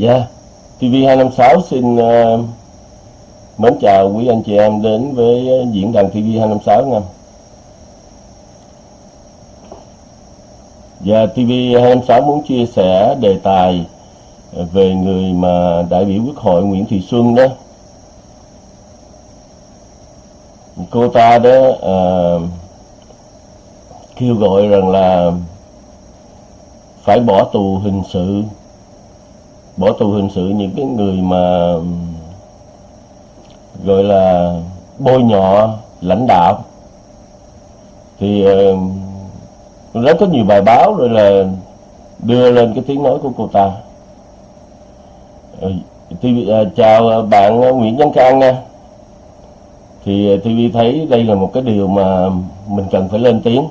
Dạ, TV256 xin uh, mến chào quý anh chị em đến với diễn đàn TV256 nha. Dạ, TV256 muốn chia sẻ đề tài về người mà đại biểu quốc hội Nguyễn Thị Xuân đó. Cô ta đó uh, kêu gọi rằng là phải bỏ tù hình sự bỏ tù hình sự những cái người mà gọi là bôi nhọ lãnh đạo. Thì uh, rất có nhiều bài báo rồi là đưa lên cái tiếng nói của cô ta. Ờ, TV, uh, ờ, chào bạn Nguyễn Văn Khang nha. Thì TV thấy đây là một cái điều mà mình cần phải lên tiếng.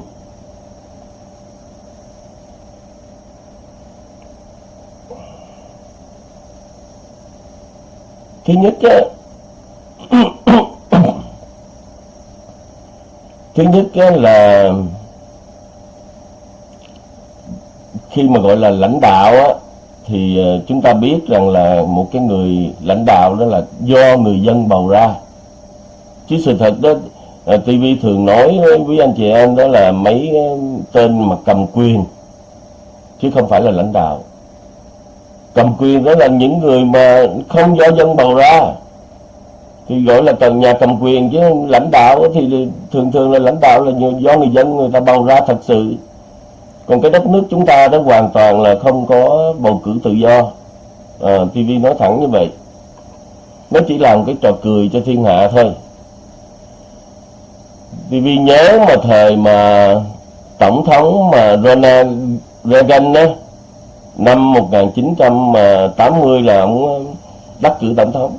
Thứ nhất á, thứ nhất á, là khi mà gọi là lãnh đạo á, thì ờ, chúng ta biết rằng là một cái người lãnh đạo đó là do người dân bầu ra. Chứ sự thật đó ờ, TV thường nói với anh chị em đó là mấy ờ, tên mà cầm quyền chứ không phải là lãnh đạo cầm quyền đó là những người mà không do dân bầu ra. Thì gọi là tầng nhà cầm quyền chứ lãnh đạo thì thường thường là lãnh đạo là do người dân người ta bầu ra thật sự. Còn cái đất nước chúng ta đó hoàn toàn là không có bầu cử tự do. À, TV nói thẳng như vậy. Nó chỉ làm cái trò cười cho thiên hạ thôi. TV nhớ mà thời mà tổng thống mà Ronald Reagan đó năm 1980 là ông ờ, đắc cử tổng thống.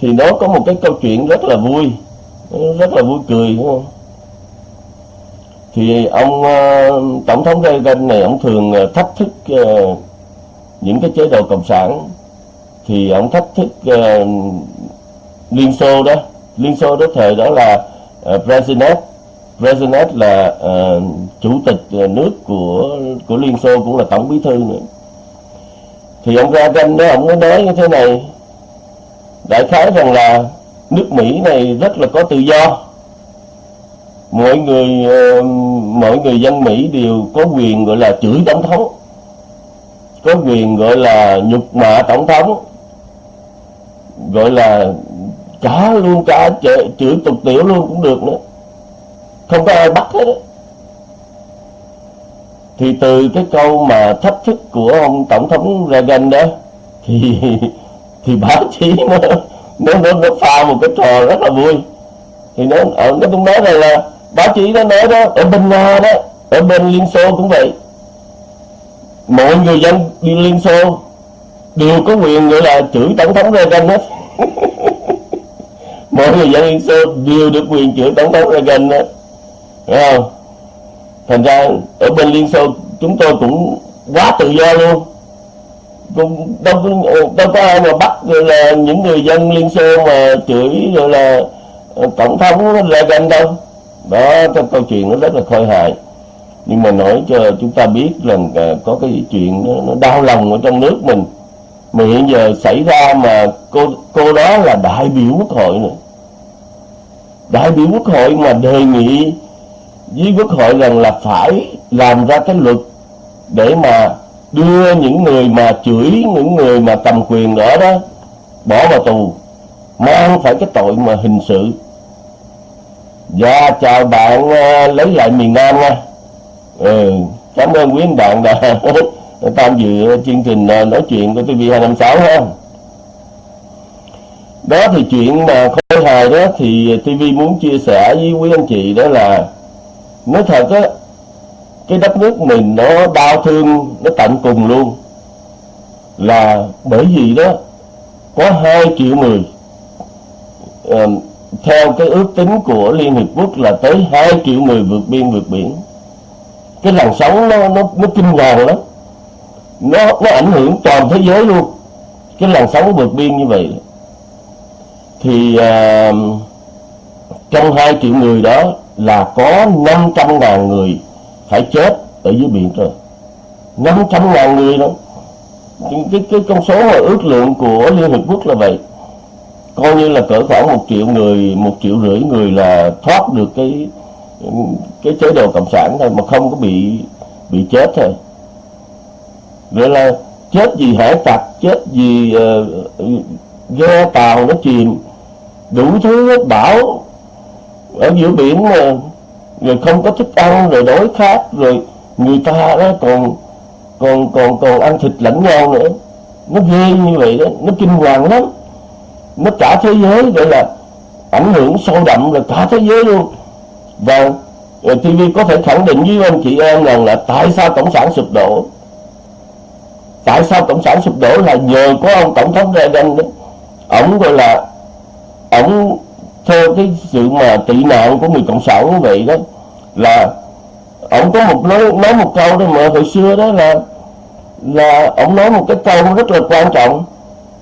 Thì nó có một cái câu chuyện rất là vui ờ, rất là vui cười đúng không? Thì ông ờ, tổng thống Reagan này ông thường thách thức những cái chế độ cộng sản. Thì ông thách thức Liên Xô đó. Liên Xô đó thời đó là uh, Brezhnev Brezhnev là uh, chủ tịch ờ, nước của của Liên Xô cũng là tổng bí thư nữa. Thì ông ra tranh đó ông mới nói như thế này. Đại khái rằng là nước Mỹ này rất là có tự do. Mọi người uh, mọi người dân Mỹ đều có quyền gọi là chửi tổng thống có quyền gọi là nhục mạ tổng thống gọi là cả luôn cả chửi tục tiểu luôn cũng được nữa không có ai bắt hết đó. thì từ cái câu mà thách thức của ông tổng thống Reagan đó thì thì báo chí nó nó nó, nó pha một cái trò rất là vui. Thì nó ở nó cũng nói rằng là báo chí nó nói đó ở bên nga đó ở bên liên xô cũng vậy. Mọi người dân đi liên xô đều có quyền gọi là chửi tổng thống Reagan hết. Mọi người dân liên xô đều được quyền chửi tổng thống Reagan hết. Hiểu không? Thành ra ở bên Liên Xô chúng tôi cũng quá tự do luôn. Cũng đâu, đâu có ai mà bắt rồi là những người dân Liên Xô mà chửi rồi là ờ, tổng thống là gần đâu. Đó cái câu chuyện nó rất là khôi hài. Nhưng mà nói cho chúng ta biết rằng ờ, có cái chuyện nó, nó đau lòng ở trong nước mình. Mà hiện giờ xảy ra mà cô cô đó là đại biểu quốc hội này đại biểu quốc hội mà đề nghị với quốc hội rằng là phải làm ra cái luật để mà đưa những người mà chửi những người mà cầm quyền đó đó bỏ vào tù mang phải cái tội mà hình sự. Dạ chào bạn uh, lấy lại miền nam nha. Ừ, cảm ơn quý anh bạn đã tham dự chương trình ờ, nói chuyện của tv 256 ha. Đó thì chuyện mà khôi hài đó thì tv muốn chia sẻ với quý anh chị đó là nói thật á cái đất nước mình nó đau thương nó tận cùng luôn. Là bởi vì đó có 2 triệu người à, theo cái ước tính của Liên Hiệp Quốc là tới 2 triệu người vượt biên vượt biển. Cái làn sóng nó nó nó kinh hoàng lắm. Nó nó ảnh hưởng toàn thế giới luôn. Cái làn sóng vượt biên như vậy. Thì uh, trong 2 triệu người đó là có 500 ngàn người phải chết ở dưới biển rồi 500 ngàn người đó. Cái cái con số mà ước lượng của Liên Hiệp Quốc là vậy. Coi như là cỡ khoảng một triệu người một triệu rưỡi người là thoát được cái cái chế độ cộng sản thôi mà không có bị bị chết thôi. Vậy là chết vì hải tặc chết vì uh, ghe tàu nó chìm đủ thứ bão ở giữa biển mà rồi không có thức ăn, rồi đói khát, rồi người ta đó còn còn còn còn ăn thịt lẫn nhau nữa. Nó ghê như vậy đó, nó kinh hoàng lắm. Nó cả thế giới, gọi là ảnh hưởng sâu đậm là cả thế giới luôn. Và ờ, TV có thể khẳng định với anh chị em rằng là tại sao cộng sản sụp đổ? Tại sao cộng sản sụp đổ là nhờ có ông tổng thống Reagan đó? Ổng gọi là ổng theo cái sự mà tị nạn của người cộng sản như vậy đó là ông có một nói nói một câu đó mà hồi xưa đó là là ông nói một cái câu rất là quan trọng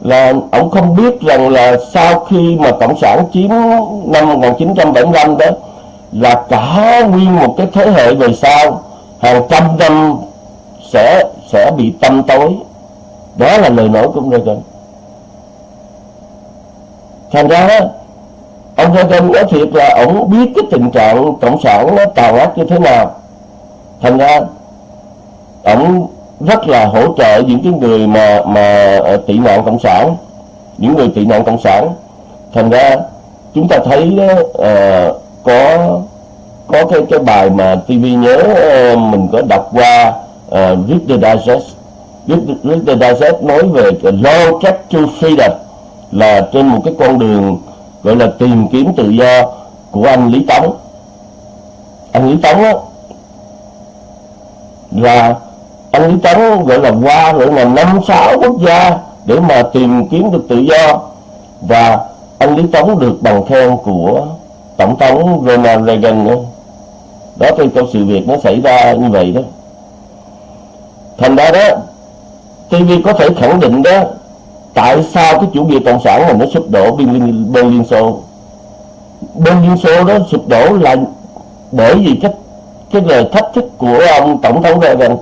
là ông không biết rằng là sau khi mà cộng sản chiếm năm 1975 đó là cả nguyên một cái thế hệ về sau hàng trăm năm sẽ sẽ bị tâm tối. Đó là lời nói của ông Reagan. Thành ra đó, ông Reagan nói thiệt là ông biết cái tình trạng cộng sản nó tàn ác như thế nào. Thành ra ông rất là hỗ trợ những cái người mà mà ờ, tị nạn cộng sản những người tị nạn cộng sản. Thành ra chúng ta thấy uh, có có cái cái bài mà TV nhớ uh, mình có đọc qua uh, Reader Digest. Reader Digest nói về cái long to freedom là trên một cái con đường gọi là tìm kiếm tự do của anh Lý Tống. Anh Lý Tống á, là anh Lý Tống gọi là qua gọi là năm sáu quốc gia để mà tìm kiếm được tự do. Và anh Lý Tống được bằng khen của tổng thống Ronald Reagan nữa. Đó thì câu sự việc nó xảy ra như vậy đó. Thành ra đó TV có thể khẳng định đó tại sao cái chủ nghĩa cộng sản mà nó sụp đổ bên liên, bên liên xô? Bên liên xô đó sụp đổ là bởi vì cái cái lời thách thức của ông tổng thống Reagan.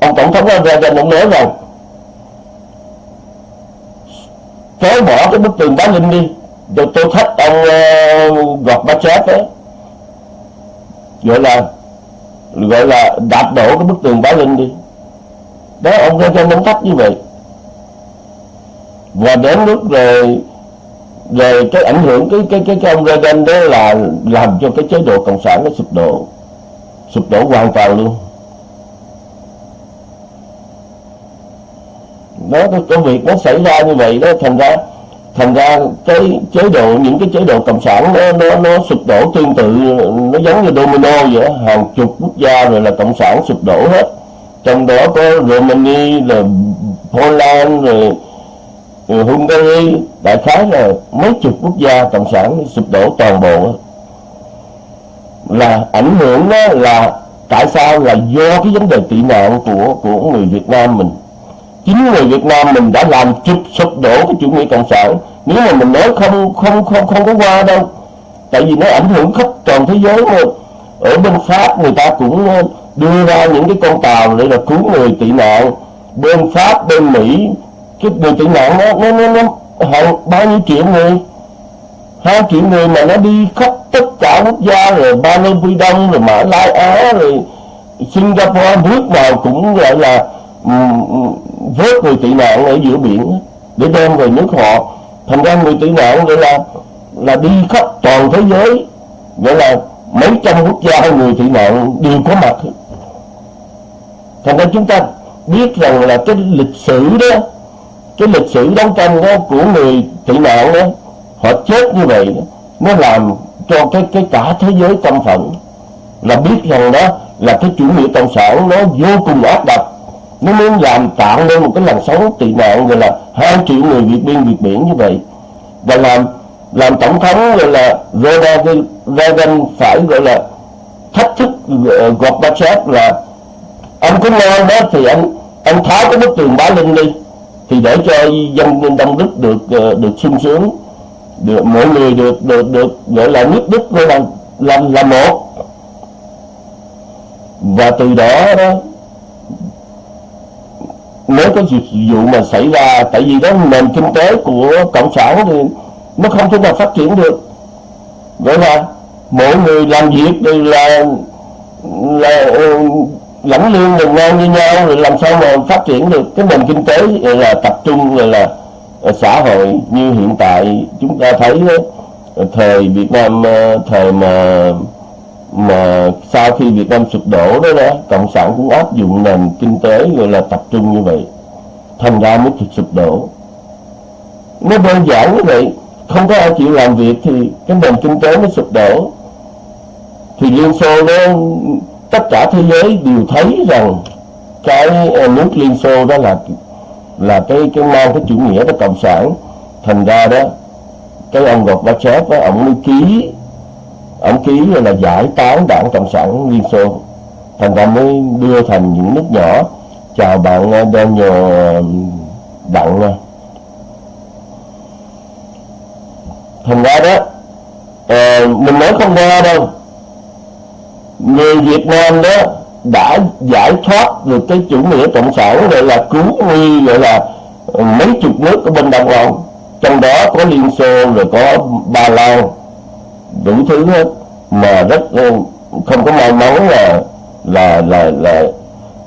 Ông tổng thống Reagan ông nói rằng phế bỏ cái bức tường Berlin linh đi rồi tôi thách ông uh, Gorbachev đó gọi là gọi là đạp đổ cái bức tường Berlin linh đi. Đó ông Reagan ông thách như vậy và đến lúc rồi rồi cái ảnh hưởng cái cái cái, cái ông Reagan đó là làm cho cái chế độ cộng sản nó sụp đổ. Sụp đổ hoàn toàn luôn. Đó cái việc nó xảy ra như vậy đó thành ra thành ra cái chế độ những cái chế độ cộng sản nó nó nó sụp đổ tương tự nó giống như domino vậy hàng chục quốc gia rồi là cộng sản sụp đổ hết. Trong đó có Romania là Poland rồi Hungary đại khái là mấy chục quốc gia cộng sản sụp đổ toàn bộ. Là ảnh hưởng đó là tại sao là do cái vấn đề tị nạn của của người Việt Nam mình. Chính người Việt Nam mình đã làm chụp sụp đổ cái chủ nghĩa cộng sản. Nếu mà mình nói không không không không có qua đâu. Tại vì nó ảnh hưởng khắp toàn thế giới luôn ở bên Pháp người ta cũng ờ, đưa ra những cái con tàu để là cứu người tị nạn. Bên Pháp, bên Mỹ cái người tị nạn nó nó nó, nó hàng bao nhiêu triệu người? Hai triệu người mà nó đi khắp tất cả quốc gia rồi ba lê quy đông rồi mã lai á rồi singapore nước nào cũng gọi là um, vớt người tị nạn ở giữa biển để đem về nước họ. Thành ra người tị nạn gọi là là đi khắp toàn thế giới gọi là mấy trăm quốc gia người tị nạn đều có mặt thành ra chúng ta biết rằng là cái lịch sử đó cái lịch sử đấu tranh đó của người tị nạn đó họ chết như vậy đó, nó làm cho cái cái cả thế giới tâm phận là biết rằng đó là cái chủ nghĩa cộng sản nó vô cùng áp đặt. Nó muốn làm tạo nên một cái làn sóng tị nạn gọi là hai triệu người việt biên việt biển như vậy. Và làm làm tổng thống gọi là Reagan phải gọi là thách thức uh, Gorbachev là anh có ngon đó thì anh anh tháo cái bức tường bá linh đi thì để cho dân đông đức được ờ, được sung sướng, được mọi người được được được gọi là nhất đức gọi là làm là một. Và từ đó đó nếu có vụ mà xảy ra, tại vì đó nền kinh tế của cộng sản thì nó không thể nào phát triển được. Vậy là mỗi người làm việc thì là là lãnh lương đồng ngang như nhau rồi làm sao mà phát triển được cái nền kinh tế là tập trung rồi là ờ, xã hội như hiện tại chúng ta thấy ờ, thời Việt Nam ờ, thời mà mà sau khi Việt Nam sụp đổ đó đó, cộng sản cũng áp dụng nền kinh tế, gọi là tập trung như vậy, thành ra mới sụp đổ. Nó đơn giản như vậy, không có ai chịu làm việc thì cái nền kinh tế nó sụp đổ. Thì Liên Xô nó tất cả thế giới đều thấy rằng cái nước Liên Xô đó là là cái cái mang cái chủ nghĩa đó cộng sản. Thành ra đó cái ông Gorbachev á ông mới ký ông ký là giải tán đảng cộng sản Liên Xô. Thành ra mới đưa thành những nước nhỏ. Chào bạn ờ, Daniel um, Đặng thành ra đó à, mình nói không ra đâu người Việt Nam đó đã giải thoát được cái chủ nghĩa cộng sản gọi là cứu nguy gọi là ờ, mấy chục nước ở bên Đông Âu trong đó có Liên Xô rồi có Ba Lan đủ thứ hết. Mà rất ờ, không có may mắn là là là là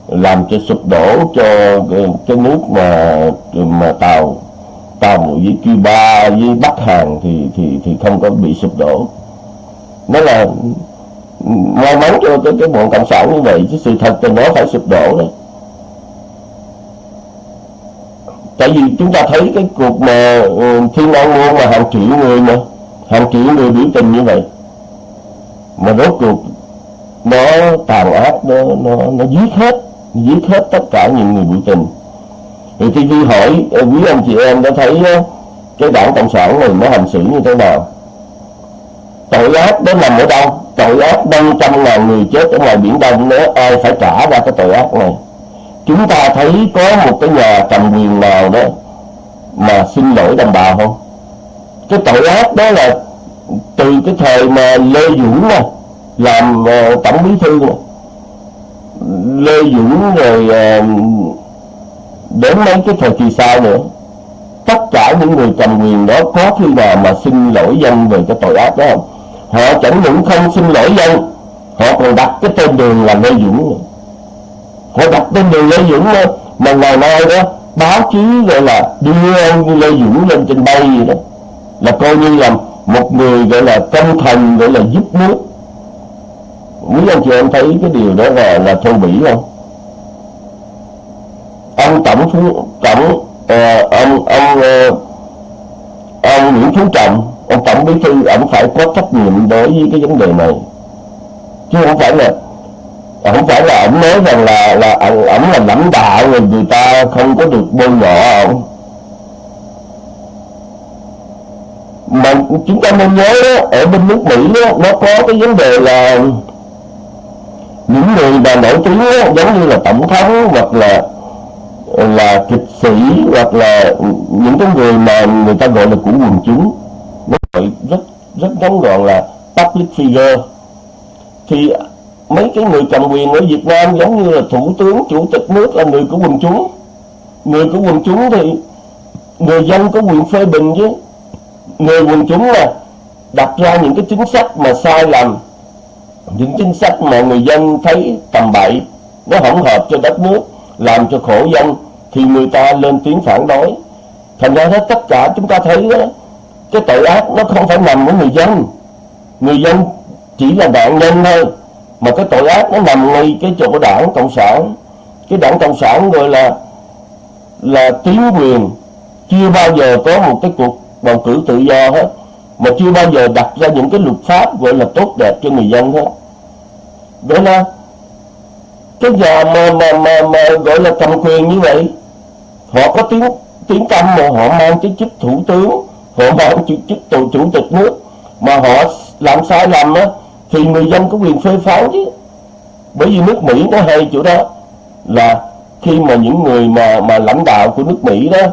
làm cho sụp đổ cho cái, cái nước mà mà tàu tàu với Cuba với Bắc Hàn thì thì thì không có bị sụp đổ. Nó là may mắn cho cái cái bọn cộng sản như vậy chứ sự thật thì nó phải sụp đổ đấy tại vì chúng ta thấy cái cuộc mà ờ, thiên an môn mà hàng triệu người mà hàng triệu người biểu tình như vậy, mà rốt cuộc nó tàn ác, nó nó nó giết hết giết hết tất cả những người biểu tình. Thì TV hỏi ờ, quý anh chị em đã thấy ờ, cái đảng cộng sản này nó hành xử như thế nào? Tội ác đó nằm ở đâu tội ác năm trăm ngàn người chết ở ngoài biển đông nếu ai phải trả ra cái tội ác này. Chúng ta thấy có một cái nhà cầm quyền nào đó mà xin lỗi đồng bào không? Cái tội ác đó là từ cái thời mà lê dũng nè làm uh, tổng bí thư nè. Lê dũng rồi uh, đến mấy cái thời kỳ sau nữa. Tất cả những người cầm quyền đó có khi nào mà xin lỗi dân về cái tội ác đó không? Họ chẳng những không xin lỗi dân họ còn đặt cái tên đường là lê dũng. Họ đặt tên đường lê dũng đó, mà ngày nay đó báo chí gọi là đưa ông lê dũng lên trên bay gì đó là coi như là một người gọi là công thần gọi là giúp nước. Quý anh chị em thấy cái điều đó là là thô bỉ không? Ông tổng phú tổng uh, ờ, ông ông uh, ông nguyễn phú trọng ông tổng bí thư ông phải có trách nhiệm đối với cái vấn đề này. Chứ không phải là không phải là ông nói rằng là là ông, ông là lãnh đạo rồi người ta không có được bôi nhọ ông. Mà chúng ta nên nhớ đó, ở bên nước Mỹ đó, nó có cái vấn đề là những người mà nổi tiếng đó, giống như là tổng thống hoặc là là kịch sĩ hoặc là những cái người mà người ta gọi là của quần chúng rất rất ngắn gọn là public figure. Thì mấy cái người cầm quyền ở Việt Nam giống như là thủ tướng, chủ tịch nước là người của quần chúng. Người của quần chúng thì người dân có quyền phê bình chứ. Người quần chúng là đặt ra những cái chính sách mà sai lầm. Những chính sách mà người dân thấy tầm bậy, nó không hợp cho đất nước, làm cho khổ dân, thì người ta lên tiếng phản đối. Thành ra hết tất cả chúng ta thấy đó cái tội ác nó không phải nằm ở người dân. Người dân chỉ là nạn nhân thôi. Mà cái tội ác nó nằm ngay cái chỗ đảng cộng sản. Cái đảng cộng sản gọi là là tiến quyền chưa bao giờ có một cái cuộc bầu cử tự do hết. Mà chưa bao giờ đặt ra những cái luật pháp gọi là tốt đẹp cho người dân hết. Đó là cái nhà mà, mà, mà, mà gọi là cầm quyền như vậy. Họ có tiếng tiếng tâm mà họ mang cái chức thủ tướng họ bảo chủ, chức tổ chủ tịch nước mà họ làm sai lầm á thì người dân có quyền phê phán chứ. Bởi vì nước Mỹ nó hay chỗ đó là khi mà những người mà mà lãnh đạo của nước Mỹ đó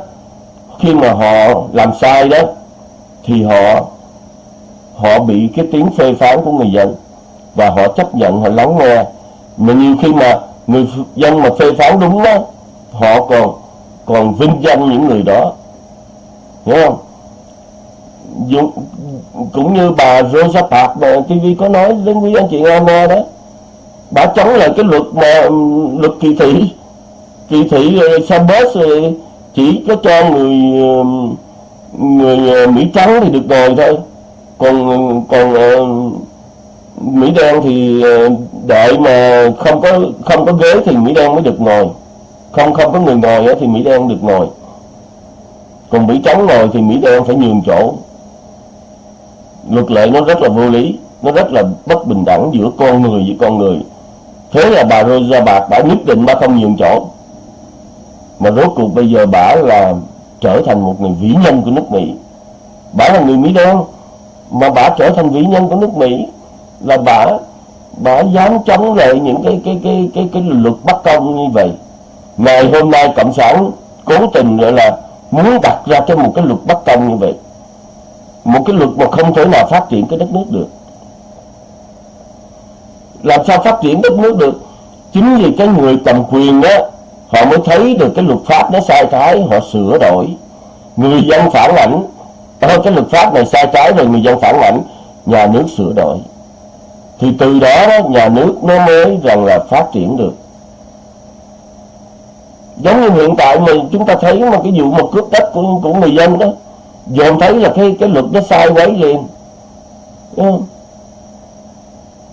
khi mà họ làm sai đó thì họ họ bị cái tiếng phê phán của người dân và họ chấp nhận họ lắng nghe. Mà nhiều khi mà người dân mà phê phán đúng đó họ còn còn vinh danh những người đó. Hiểu không? Dù, cũng như bà Rosa Parks mà TV có nói đến quý anh chị nghe nghe đó bà chống lại cái luật mà ừ, luật kỳ thị. Kỳ thị ờ, uh, Sambos ờ, chỉ có cho người ờ, người Mỹ trắng thì được ngồi thôi. Còn còn Mỹ đen thì đợi mà không có không có ghế thì Mỹ đen mới được ngồi. Không không có người ngồi thì Mỹ đen được ngồi. Còn Mỹ trắng ngồi thì Mỹ đen phải nhường chỗ luật lệ nó rất là vô lý, nó rất là bất bình đẳng giữa con người với con người. Thế là bà Rosa Bạc đã nhất định bà không nhường chỗ. Mà rốt cuộc bây giờ bà là trở thành một người vĩ nhân của nước Mỹ. Bà là người Mỹ đen, mà bà trở thành vĩ nhân của nước Mỹ là bà bà dám chống lại những cái cái cái cái cái luật bất công như vậy. Ngày hôm nay cộng sản cố tình gọi là muốn đặt ra cho một cái luật bất công như vậy một cái luật mà không thể nào phát triển cái đất nước được. Làm sao phát triển đất nước được? Chính vì cái người cầm quyền đó họ mới thấy được cái luật pháp nó sai trái họ sửa đổi. Người dân phản ảnh thôi cái luật pháp này sai trái rồi người dân phản ảnh nhà nước sửa đổi. Thì từ đó, đó nhà nước nó mới rằng là phát triển được. Giống như hiện tại mình chúng ta thấy một cái vụ một cướp đất của của người dân đó dồn thấy là cái cái luật nó sai quấy liền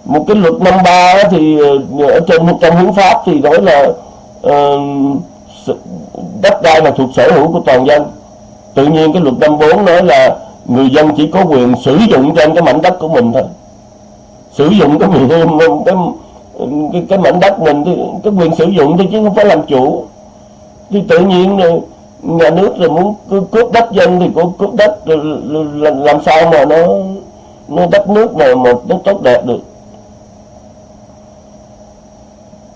một cái luật năm ba thì ờ, ở trên trong hiến pháp thì nói là uh, đất đai là thuộc sở hữu của toàn dân. Tự nhiên cái luật năm bốn nói là người dân chỉ có quyền sử dụng trên cái mảnh đất của mình thôi. Sử dụng cái quyền cái cái, cái mảnh đất mình thì cái quyền sử dụng thôi chứ không phải làm chủ. Thì tự nhiên rồi nhà nước rồi muốn cướp đất dân thì cũng cướp đất rồi làm sao mà nó nó đất nước này mà nó tốt đẹp được.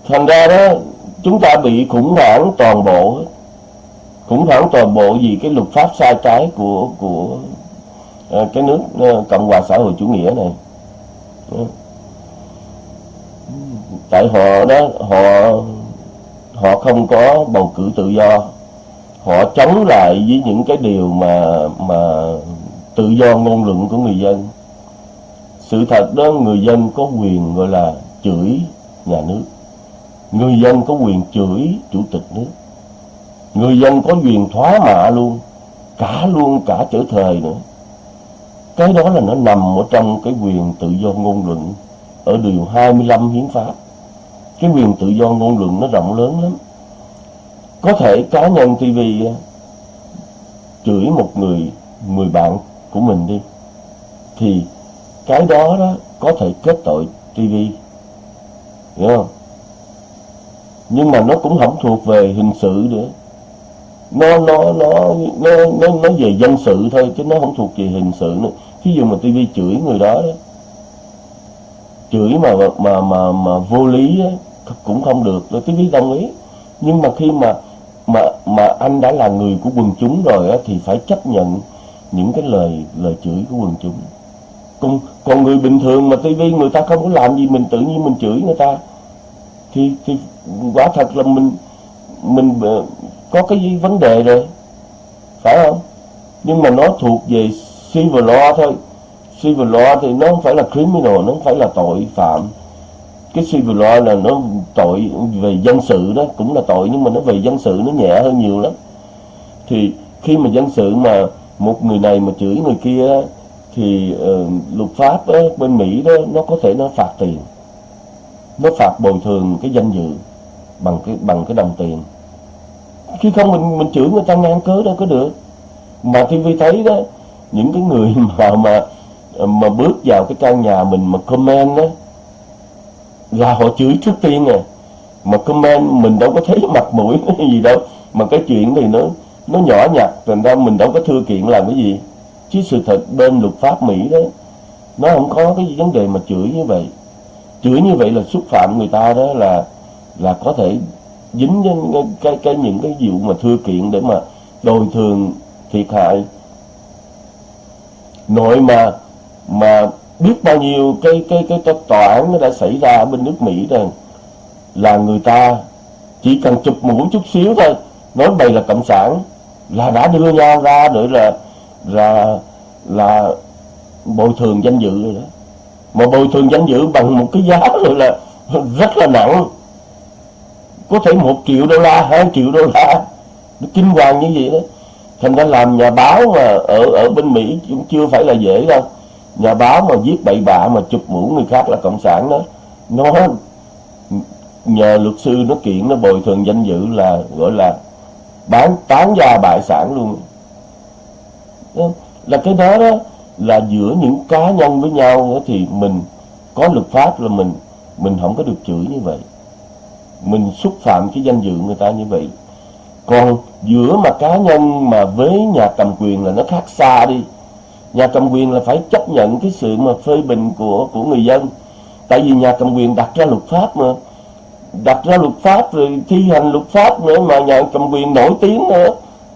Thành ra đó, chúng ta bị khủng hoảng toàn bộ khủng hoảng toàn bộ vì cái luật pháp sai trái của của ờ, cái nước ờ, cộng hòa xã hội chủ nghĩa này. Tại họ đó, họ họ không có bầu cử tự do họ chống lại với những cái điều mà mà tự do ngôn luận của người dân. Sự thật đó, người dân có quyền gọi là chửi nhà nước. Người dân có quyền chửi chủ tịch nước. Người dân có quyền thoá mạ luôn, cả luôn cả trở thời nữa. Cái đó là nó nằm ở trong cái quyền tự do ngôn luận ở điều 25 hiến pháp. Cái quyền tự do ngôn luận nó rộng lớn lắm có thể cá nhân TV ờ, chửi một người người bạn của mình đi. Thì cái đó đó có thể kết tội TV hiểu không? Nhưng mà nó cũng không thuộc về hình sự nữa. Nó nó nó nó nó nó về dân sự thôi chứ nó không thuộc về hình sự nữa. Thí dụ mà TV chửi người đó, đó chửi mà mà mà mà vô lý đó, cũng không được. Rồi TV đồng ý. Nhưng mà khi mà mà mà anh đã là người của quần chúng rồi á, thì phải chấp nhận những cái lời lời chửi của quần chúng. Còn còn người bình thường mà TV người ta không có làm gì mình tự nhiên mình chửi người ta thì thì quả thật là mình mình có cái vấn đề rồi. Phải không? Nhưng mà nó thuộc về civil law thôi. Civil law thì nó không phải là criminal nó không phải là tội phạm cái civil law là nó tội về dân sự đó cũng là tội nhưng mà nó về dân sự nó nhẹ hơn nhiều lắm. Thì khi mà dân sự mà một người này mà chửi người kia thì uh, luật pháp á, bên Mỹ đó nó có thể nó phạt tiền. Nó phạt bồi thường cái danh dự bằng cái bằng cái đồng tiền. Khi không mình mình chửi người ta ngang cớ đâu có được. Mà TV thấy đó những cái người mà mà mà bước vào cái căn nhà mình mà comment đó là họ chửi trước tiên à. Mà comment mình đâu có thấy mặt mũi cái gì đâu. Mà cái chuyện thì nó nó nhỏ nhặt thành ra mình đâu có thưa kiện làm cái gì. Chứ sự thật bên luật pháp Mỹ đó nó không có cái vấn đề mà chửi như vậy. Chửi như vậy là xúc phạm người ta đó là là có thể dính cái, cái, cái những cái vụ mà thưa kiện để mà đồi thường thiệt hại. Nội mà mà biết bao nhiêu cái cái cái, cái tòa án nó đã xảy ra ở bên nước Mỹ rồi. Là người ta chỉ cần chụp mũi chút xíu thôi nói bày là cộng sản là đã đưa nhau ra để là là là bồi thường danh dự rồi đó. Mà bồi thường danh dự bằng một cái giá rồi là rất là nặng. Có thể một triệu đô la hai triệu đô la nó kinh hoàng như vậy đó. Thành ra làm nhà báo mà ở ở bên mỹ cũng chưa phải là dễ đâu nhà báo mà viết bậy bạ mà chụp mũ người khác là cộng sản đó. Nó nhờ luật sư nó kiện, nó bồi thường danh dự là, gọi là bán, tán gia bại sản luôn. Là cái đó đó, là giữa những cá nhân với nhau thì mình có luật pháp là mình mình không có được chửi như vậy. Mình xúc phạm cái danh dự người ta như vậy. Còn giữa mà cá nhân mà với nhà cầm quyền là nó khác xa đi nhà cầm quyền là phải chấp nhận cái sự mà phê bình của của người dân. Tại vì nhà cầm quyền đặt ra luật pháp mà. Đặt ra luật pháp rồi thi hành luật pháp nữa mà nhà cầm quyền nổi tiếng nữa.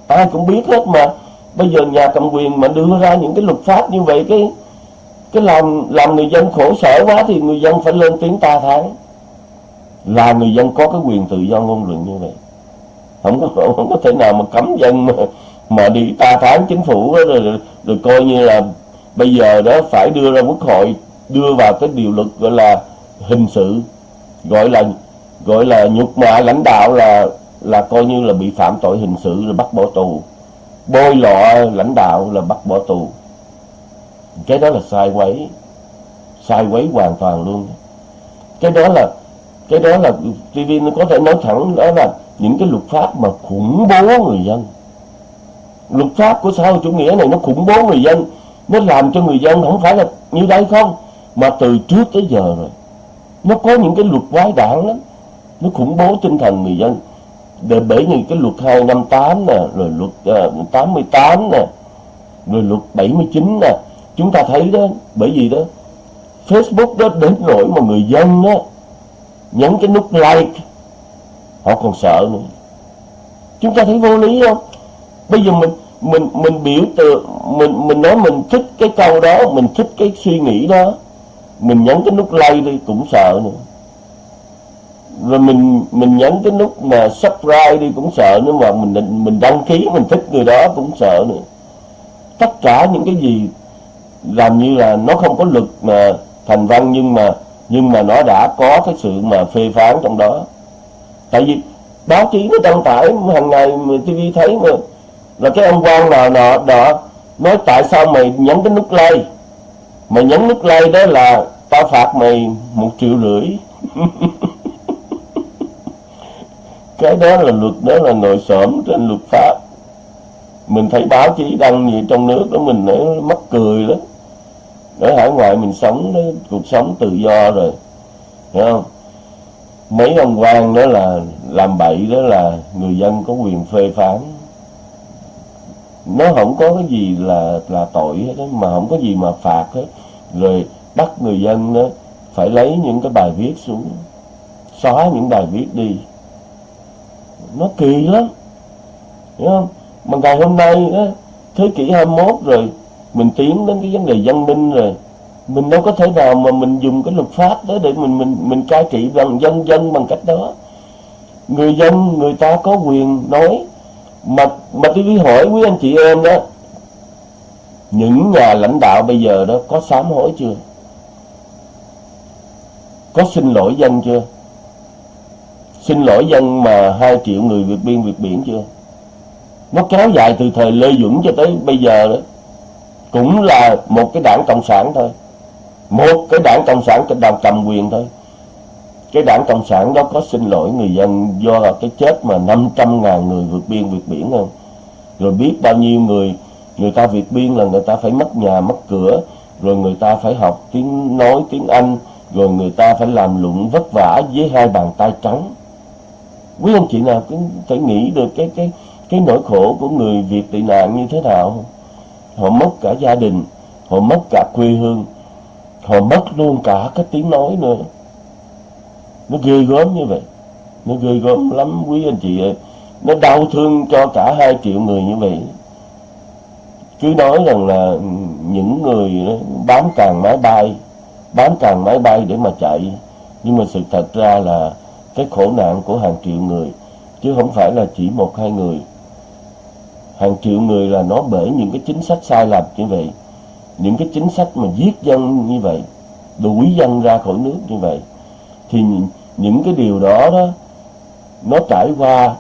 Ai cũng biết hết mà. Bây giờ nhà cầm quyền mà đưa ra những cái luật pháp như vậy cái cái làm làm người dân khổ sở quá thì người dân phải lên tiếng ta thái. Là người dân có cái quyền tự do ngôn luận như vậy. Không có không có thể nào mà cấm dân mà, mà đi ta tháng chính phủ đó, rồi, rồi, coi như là bây giờ đó phải đưa ra quốc hội đưa vào cái điều luật gọi là hình sự gọi là gọi là nhục mạ lãnh đạo là là coi như là bị phạm tội hình sự rồi bắt bỏ tù. Bôi lọ lãnh đạo là bắt bỏ tù. Cái đó là sai quấy sai quấy hoàn toàn luôn. Cái đó là cái đó là TV nó có thể nói thẳng đó là những cái luật pháp mà khủng bố người dân luật pháp của xã hội chủ nghĩa này nó khủng bố người dân nó làm cho người dân không phải là như đây không? Mà từ trước tới giờ rồi nó có những cái luật quái đản lắm. Nó khủng bố tinh thần người dân. Để bởi những cái luật 258 nè rồi luật ờ, uh, 88 nè rồi luật 79 nè chúng ta thấy đó bởi vì đó Facebook đó đến nỗi mà người dân đó nhấn cái nút like họ còn sợ nữa. Chúng ta thấy vô lý không? Bây giờ mình mình mình biểu tượng, mình mình nói mình thích cái câu đó, mình thích cái suy nghĩ đó. Mình nhấn cái nút like đi, cũng sợ nữa. Rồi mình mình nhấn cái nút mà subscribe đi, cũng sợ nữa, mà mình mình đăng ký, mình thích người đó, cũng sợ nữa. Tất cả những cái gì làm như là nó không có lực mà thành văn, nhưng mà nhưng mà nó đã có cái sự mà phê phán trong đó. Tại vì báo chí nó đăng tải hàng ngày mà TV thấy mà là cái ông quan nào nọ đó nói tại sao mày nhấn cái nút like? Mày nhấn nút like đó là tao phạt mày một triệu rưỡi. Cái đó là luật đó là nội xổm trên luật pháp. Mình thấy báo chí đăng gì trong nước đó mình nó mắc cười lắm. Ở hải ngoại mình sống đó, cuộc sống tự do rồi. Hiểu không? Mấy ông quan đó là làm bậy đó là người dân có quyền phê phán nó không có cái gì là là tội hết đó, mà không có gì mà phạt hết. Rồi bắt người dân đó phải lấy những cái bài viết xuống xóa những bài viết đi. Nó kỳ lắm hiểu không? Mà ngày hôm nay đó, thế kỷ 21 rồi mình tiến đến cái vấn đề dân minh rồi. Mình đâu có thể nào mà mình dùng cái luật pháp đó để mình mình mình cai trị bằng dân dân bằng cách đó. Người dân người ta có quyền nói mà mà tôi hỏi quý anh chị em đó, những nhà lãnh đạo bây giờ đó có sám hối chưa? Có xin lỗi dân chưa? Xin lỗi dân mà hai triệu người vượt biên vượt biển chưa? Nó kéo dài từ thời Lê Duẩn cho tới bây giờ đó. Cũng là một cái đảng cộng sản thôi. Một cái đảng cộng sản trên cầm quyền thôi cái đảng cộng sản đó có xin lỗi người dân do là cái chết mà 500 ngàn người vượt biên vượt biển không? Rồi biết bao nhiêu người người ta vượt biên là người ta phải mất nhà, mất cửa, rồi người ta phải học tiếng nói, tiếng Anh, rồi người ta phải làm lụng vất vả với hai bàn tay trắng. Quý anh chị nào cũng phải nghĩ được cái cái cái nỗi khổ của người Việt tị nạn như thế nào họ mất cả gia đình, họ mất cả quê hương, họ mất luôn cả cái tiếng nói nữa nó ghê gớm như vậy. Nó ghê gớm lắm, quý anh chị ơi. Nó đau thương cho cả hai triệu người như vậy. Cứ nói rằng là những người bám càng máy bay, bám càng máy bay để mà chạy. Nhưng mà sự thật ra là cái khổ nạn của hàng triệu người, chứ không phải là chỉ một hai người. Hàng triệu người là nó bởi những cái chính sách sai lầm như vậy. Những cái chính sách mà giết dân như vậy, đuổi dân ra khỏi nước như vậy thì những cái điều đó đó nó trải qua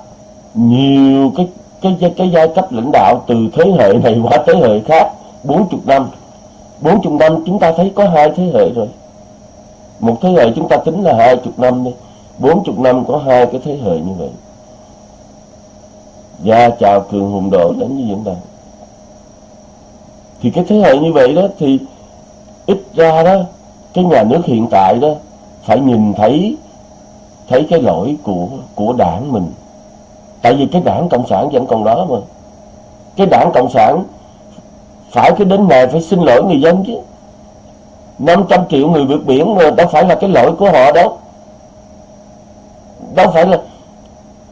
nhiều cái cái cái, cái giai cấp lãnh đạo từ thế hệ này qua thế hệ khác 40 năm. 40 năm chúng ta thấy có hai thế hệ rồi. Một thế hệ chúng ta tính là hai chục năm đi. Bốn chục năm có hai cái thế hệ như vậy. Và chào cường hùng độ đến như diễn đàn. Thì cái thế hệ như vậy đó thì ít ra đó cái nhà nước hiện tại đó phải nhìn thấy thấy cái lỗi của của đảng mình. Tại vì cái đảng cộng sản vẫn còn đó mà. Cái đảng cộng sản phải cái đến này phải xin lỗi người dân chứ. 500 triệu người vượt biển mà đâu phải là cái lỗi của họ đâu. Đâu phải là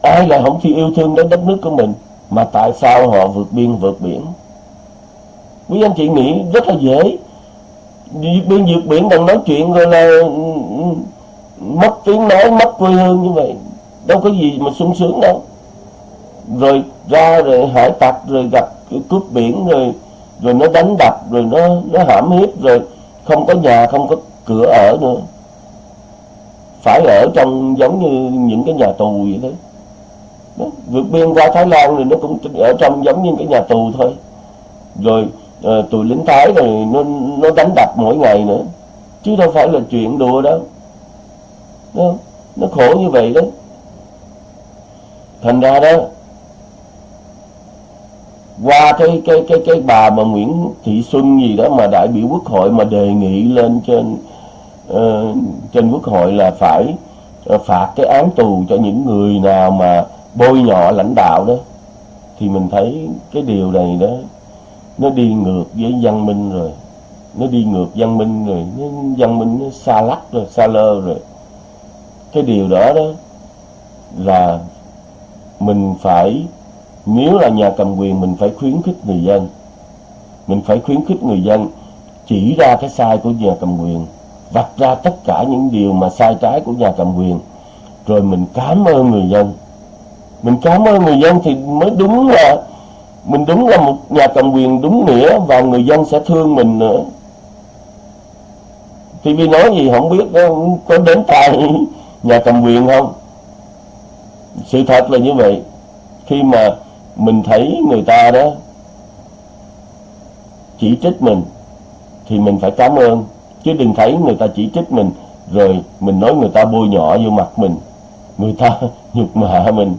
ai là không chịu yêu thương đến đất nước của mình, mà tại sao họ vượt biên vượt biển? Quý anh chị nghĩ rất là dễ vượt biên vượt biển đang nói chuyện rồi là ừ, ừ, mất tiếng nói, mất quê hương như vậy. Đâu có gì mà sung sướng đâu. Rồi ra rồi hải tặc rồi gặp cướp biển rồi rồi nó đánh đập rồi nó nó hãm hiếp rồi. Không có nhà, không có cửa ở nữa. Phải ở trong giống như những cái nhà tù vậy đấy đó. vượt biên qua Thái Lan thì nó cũng ở trong giống như cái nhà tù thôi. Rồi Ờ, tụi lính Thái rồi nó nó đánh đập mỗi ngày nữa chứ đâu phải là chuyện đùa đâu đó. nó khổ như vậy đó thành ra đó qua cái cái cái cái bà mà Nguyễn Thị Xuân gì đó mà đại biểu quốc hội mà đề nghị lên trên uh, trên quốc hội là phải uh, phạt cái án tù cho những người nào mà bôi nhọ lãnh đạo đó thì mình thấy cái điều này đó nó đi ngược với văn minh rồi. Nó đi ngược văn minh rồi. Nó văn minh nó xa lắc rồi, xa lơ rồi. Cái điều đó đó là mình phải nếu là nhà cầm quyền, mình phải khuyến khích người dân. Mình phải khuyến khích người dân chỉ ra cái sai của nhà cầm quyền, vạch ra tất cả những điều mà sai trái của nhà cầm quyền, rồi mình cảm ơn người dân. Mình cảm ơn người dân thì mới đúng là mình đúng là một nhà cầm quyền đúng nghĩa và người dân sẽ thương mình nữa. TV nói gì không biết có đến tai nhà cầm quyền không? Sự thật là như vậy. Khi mà mình thấy người ta đó chỉ trích mình, thì mình phải cảm ơn. Chứ đừng thấy người ta chỉ trích mình, rồi mình nói người ta bôi nhọ vô mặt mình. Người ta nhục mạ mình.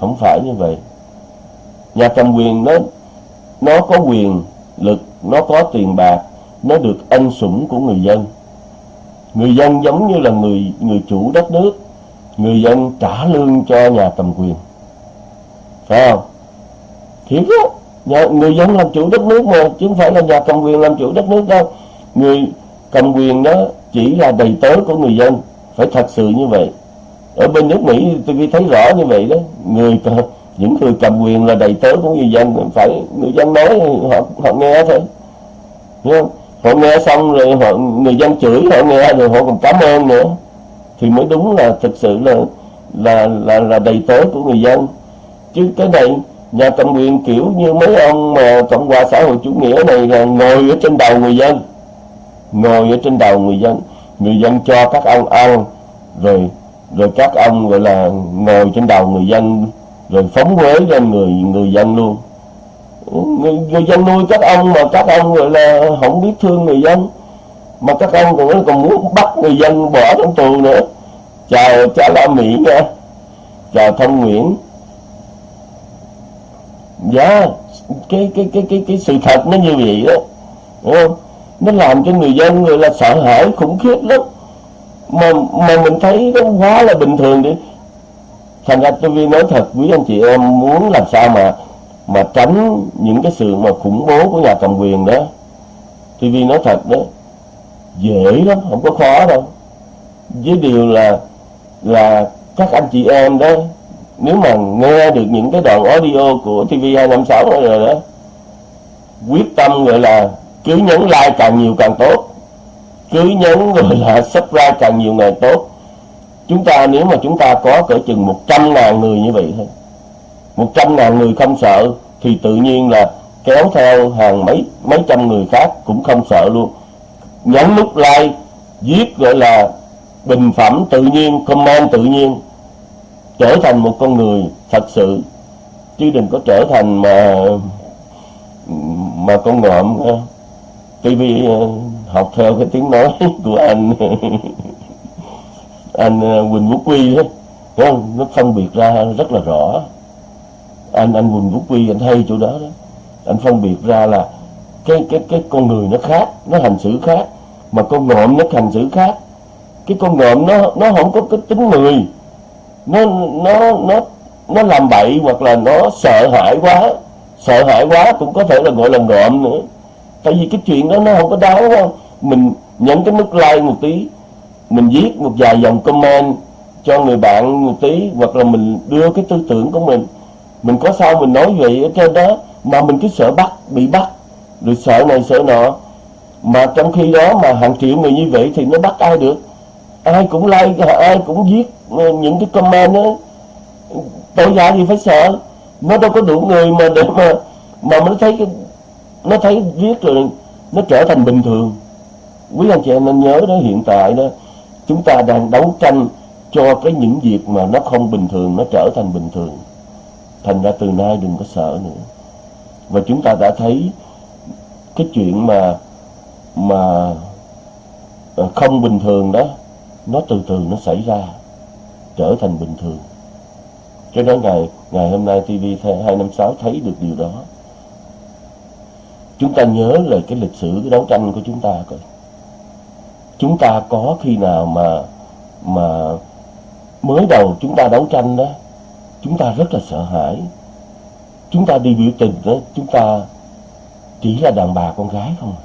Không phải như vậy nhà cầm quyền nó nó có quyền lực nó có tiền bạc nó được ân sủng của người dân. Người dân giống như là người người chủ đất nước người dân trả lương cho nhà cầm quyền. Phải không? Thiệt á nhà, người dân làm chủ đất nước mà chứ không phải là nhà cầm quyền làm chủ đất nước đâu. Người cầm quyền đó chỉ là đầy tớ của người dân. Phải thật sự như vậy. Ở bên nước Mỹ tôi thấy rõ như vậy đó. Người những người cầm quyền là đầy tớ của người dân phải người dân nói họ họ nghe thôi. Đúng không? họ nghe xong rồi họ người dân chửi họ nghe rồi họ còn cảm ơn nữa. Thì mới đúng là thực sự là là là, là đầy tớ của người dân. Chứ cái này nhà cầm quyền kiểu như mấy ông mà cộng hòa xã hội chủ nghĩa này là ngồi ở trên đầu người dân. Ngồi ở trên đầu người dân. Người dân cho các ông ăn rồi rồi các ông gọi là ngồi trên đầu người dân rồi phóng huế lên người người dân luôn. Ừ, người, người dân nuôi các ông mà các ông gọi là không biết thương người dân mà các ông còn còn muốn bắt người dân bỏ trong tù nữa. Chào cha la mỹ nha. Chào thông nguyễn. Dạ cái cái cái cái cái sự thật nó như vậy đó. Đúng không? Nó làm cho người dân người là sợ hãi khủng khiếp lắm. Mà mà mình thấy nó quá là bình thường đi thành ra tôi nói thật quý anh chị em muốn làm sao mà mà tránh những cái sự mà khủng bố của nhà cầm quyền đó. TV nói thật đó, dễ lắm, không có khó đâu. Với điều là là các anh chị em đó, nếu mà nghe được những cái đoạn audio của TV256 rồi đó, quyết tâm gọi là cứ nhấn like càng nhiều càng tốt, cứ nhấn gọi là subscribe càng nhiều ngày tốt chúng ta nếu mà chúng ta có cỡ chừng 100 ngàn người như vậy thôi. 100 ngàn người không sợ thì tự nhiên là kéo theo hàng mấy mấy trăm người khác cũng không sợ luôn. Nhấn nút like, viết gọi là bình phẩm tự nhiên, comment tự nhiên, trở thành một con người thật sự. Chứ đừng có trở thành mà mà con ngợm. TV ờ, học theo cái tiếng nói của anh. anh ờ, Quỳnh Quốc Quy đó không? nó phân biệt ra rất là rõ. Anh anh Quỳnh Quốc Quy anh hay chỗ đó đó. Anh phân biệt ra là cái cái cái con người nó khác, nó hành xử khác, mà con ngộm nó hành xử khác. Cái con ngộm nó nó không có cái tính người. Nó nó nó nó làm bậy hoặc là nó sợ hãi quá. Sợ hãi quá cũng có thể là gọi là ngộm nữa. Tại vì cái chuyện đó nó không có đáng không? Mình nhận cái mức like một tí mình viết một vài dòng comment cho người bạn một tí, hoặc là mình đưa cái tư tưởng của mình. Mình có sao mình nói vậy ở trên đó, mà mình cứ sợ bắt, bị bắt, rồi sợ này sợ nọ. Mà trong khi đó mà hàng triệu người như vậy thì nó bắt ai được? Ai cũng like, ai cũng viết ờ, những cái comment đó. Tội giả gì phải sợ. Nó đâu có đủ người mà để mà mà nó thấy cái, nó thấy viết rồi nó trở thành bình thường. Quý anh chị em nên nhớ đó, hiện tại đó chúng ta đang đấu tranh cho cái những việc mà nó không bình thường, nó trở thành bình thường. Thành ra từ nay đừng có sợ nữa. Và chúng ta đã thấy cái chuyện mà mà ờ, không bình thường đó, nó từ từ nó xảy ra, trở thành bình thường. Cho đến ngày ngày hôm nay TV 256 thấy được điều đó. Chúng ta nhớ lại cái lịch sử, cái đấu tranh của chúng ta coi chúng ta có khi nào mà mà mới đầu chúng ta đấu tranh đó, chúng ta rất là sợ hãi. Chúng ta đi biểu tình đó, chúng ta chỉ là đàn bà con gái không à.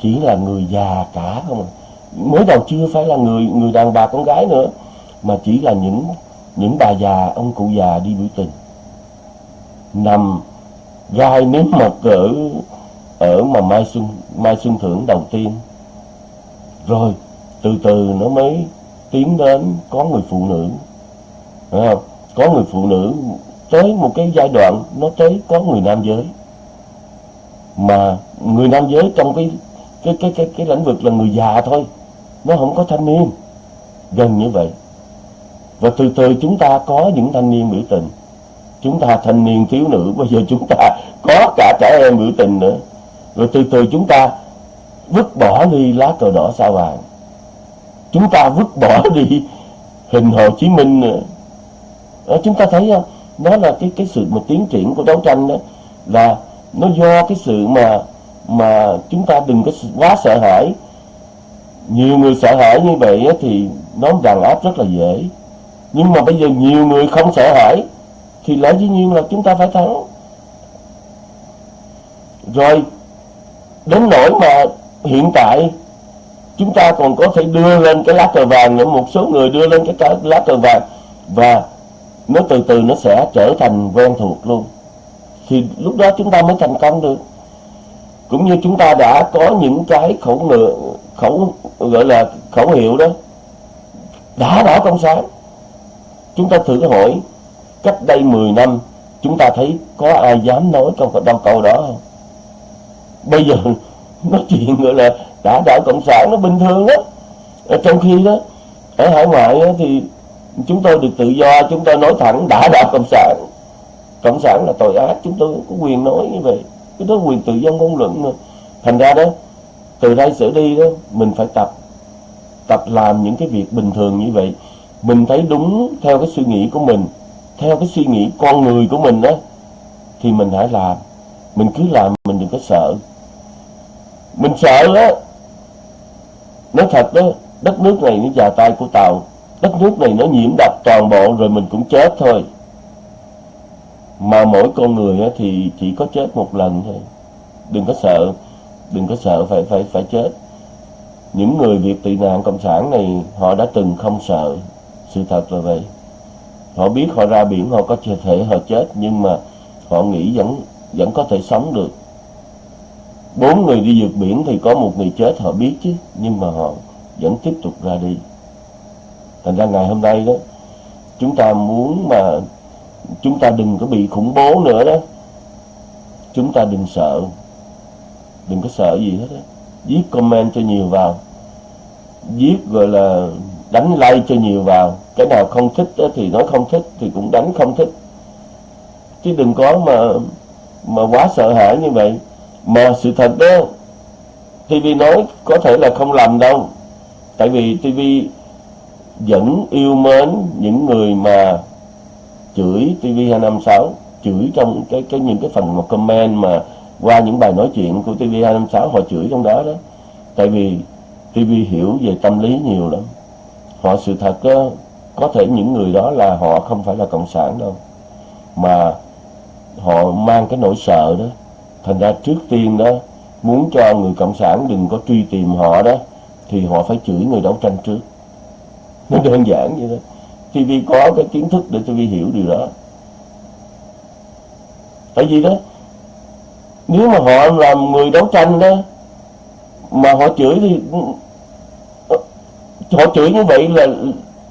chỉ là người già cả không à. mới đầu chưa phải là người người đàn bà con gái nữa, mà chỉ là những những bà già, ông cụ già đi biểu tình. Nằm gai nếm mật ở ở mà mai xuân mai xuân thưởng đầu tiên rồi, từ từ nó mới tiến đến có người phụ nữ. Phải không? có người phụ nữ tới một cái giai đoạn nó tới có người nam giới. Mà người nam giới trong cái cái cái cái cái lĩnh vực là người già thôi, nó không có thanh niên. Gần như vậy. Và từ từ chúng ta có những thanh niên biểu tình. Chúng ta thanh niên thiếu nữ, bây giờ chúng ta có cả trẻ em biểu tình nữa. Rồi từ từ chúng ta vứt bỏ đi lá cờ đỏ sao vàng. Chúng ta vứt bỏ đi hình Hồ Chí Minh nữa. Đó, chúng ta thấy à, không nó là cái cái sự mà tiến triển của đấu tranh đó là nó do cái sự mà mà chúng ta đừng có quá sợ hãi. Nhiều người sợ hãi như vậy thì nó đàn áp rất là dễ. Nhưng mà bây giờ nhiều người không sợ hãi thì lẽ dĩ nhiên là chúng ta phải thắng. Rồi đến nỗi mà hiện tại, chúng ta còn có thể đưa lên cái lá cờ vàng nữa. Một số người đưa lên cái lá cờ vàng và nó từ từ nó sẽ trở thành quen thuộc luôn. Thì lúc đó chúng ta mới thành công được. Cũng như chúng ta đã có những cái khẩu ngựa khẩu, gọi là khẩu hiệu đó, đã đỏ công sáng. Chúng ta thử hỏi, cách đây 10 năm, chúng ta thấy có ai dám nói câu đâu câu đó không? Bây giờ nói chuyện gọi là đã đảo cộng sản nó bình thường á. Ờ, trong khi đó ở hải ngoại đó, thì chúng tôi được tự do chúng tôi nói thẳng đã đảo cộng sản. Cộng sản là tội ác chúng tôi có quyền nói như vậy. Cái đó quyền tự do ngôn luận mà. Thành ra đó từ đây trở đi đó mình phải tập tập làm những cái việc bình thường như vậy. Mình thấy đúng theo cái suy nghĩ của mình theo cái suy nghĩ con người của mình đó thì mình hãy làm. Mình cứ làm mình đừng có sợ mình sợ đó. Nói thật đó, đất nước này nó vào tay của tàu. Đất nước này nó nhiễm độc toàn bộ rồi mình cũng chết thôi. Mà mỗi con người thì chỉ có chết một lần thôi. Đừng có sợ, đừng có sợ phải phải phải chết. Những người việt tị nạn cộng sản này, họ đã từng không sợ sự thật là vậy. Họ biết họ ra biển, họ có thể họ chết, nhưng mà họ nghĩ vẫn vẫn có thể sống được bốn người đi vượt biển thì có một người chết, họ biết chứ, nhưng mà họ vẫn tiếp tục ra đi. Thành ra ngày hôm nay đó, chúng ta muốn mà chúng ta đừng có bị khủng bố nữa đó. Chúng ta đừng sợ. Đừng có sợ gì hết đó. viết comment cho nhiều vào. Viết gọi là đánh like cho nhiều vào. Cái nào không thích đó thì nói không thích, thì cũng đánh không thích. Chứ đừng có mà mà quá sợ hãi như vậy mà sự thật đó TV nói có thể là không làm đâu. Tại vì TV vẫn yêu mến những người mà chửi TV256 chửi trong cái cái những cái phần mà comment mà qua những bài nói chuyện của TV256 họ chửi trong đó đó. Tại vì TV hiểu về tâm lý nhiều lắm. Họ sự thật đó, có thể những người đó là họ không phải là cộng sản đâu. Mà họ mang cái nỗi sợ đó thành ra trước tiên đó, muốn cho người cộng sản đừng có truy tìm họ đó, thì họ phải chửi người đấu tranh trước. Nó đơn giản vậy đó TV có cái kiến thức để TV hiểu điều đó. Tại vì đó, nếu mà họ làm người đấu tranh đó, mà họ chửi thì ờ, họ chửi như vậy là